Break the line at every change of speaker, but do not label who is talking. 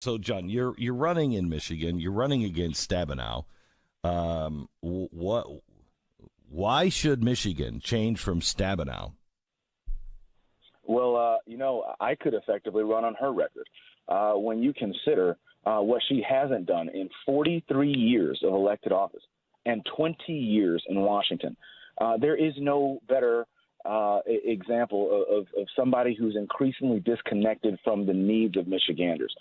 So, John, you're you're running in Michigan. You're running against Stabenow. Um, what? Why should Michigan change from Stabenow?
Well, uh, you know, I could effectively run on her record. Uh, when you consider uh, what she hasn't done in 43 years of elected office and 20 years in Washington, uh, there is no better uh, example of, of somebody who's increasingly disconnected from the needs of Michiganders.